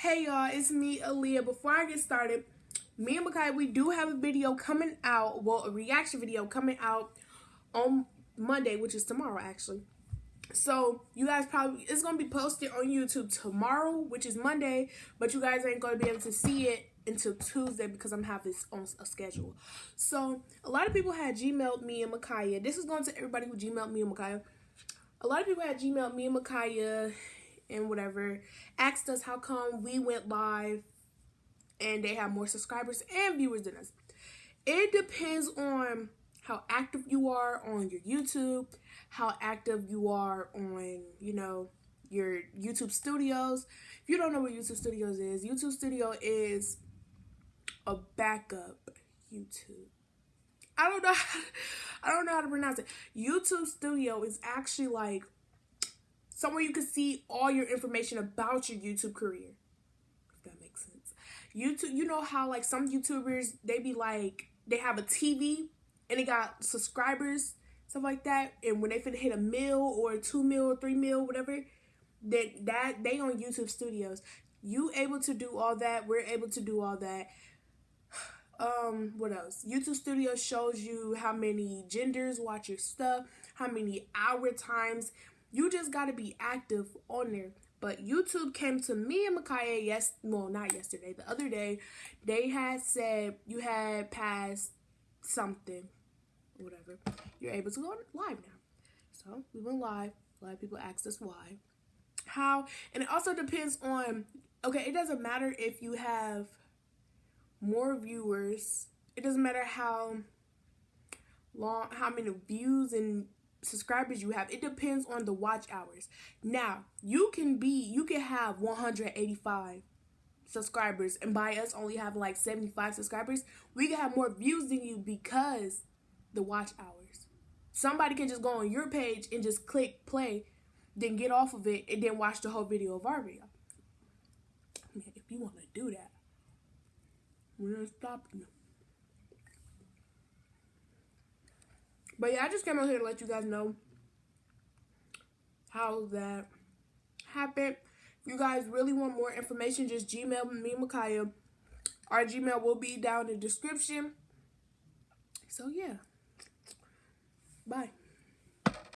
Hey y'all, it's me, Aaliyah. Before I get started, me and Makai, we do have a video coming out, well, a reaction video coming out on Monday, which is tomorrow actually. So you guys probably, it's going to be posted on YouTube tomorrow, which is Monday, but you guys ain't going to be able to see it until Tuesday because I'm having this on a schedule. So a lot of people had Gmailed me and Makaya. This is going to everybody who Gmailed me and Makaya. A lot of people had Gmailed me and Makaya and whatever, asked us how come we went live and they have more subscribers and viewers than us. It depends on how active you are on your YouTube, how active you are on, you know, your YouTube studios. If you don't know what YouTube studios is, YouTube studio is a backup YouTube. I don't know I don't know how to pronounce it. YouTube studio is actually like somewhere you can see all your information about your YouTube career. If that makes sense. YouTube, you know how like some YouTubers they be like they have a TV and they got subscribers, stuff like that, and when they finna hit a mil or two mil or three mil, whatever, that that they on YouTube Studios. You able to do all that? We're able to do all that. Um, what else? YouTube Studio shows you how many genders watch your stuff, how many hour times you just got to be active on there. But YouTube came to me and Makaya yes, well not yesterday, the other day. They had said you had passed something, whatever. You're able to go live now. So we went live. A lot of people asked us why, how, and it also depends on. Okay, it doesn't matter if you have more viewers. It doesn't matter how long, how many views and subscribers you have. It depends on the watch hours. Now, you can be you can have 185 subscribers and by us only having like 75 subscribers, we can have more views than you because the watch hours. Somebody can just go on your page and just click play, then get off of it and then watch the whole video of our video. I mean, if you want to do that, we're not stopping you. But yeah, I just came out here to let you guys know how that happened. If you guys really want more information, just Gmail me, Makaya. Our Gmail will be down in the description. So yeah. Bye.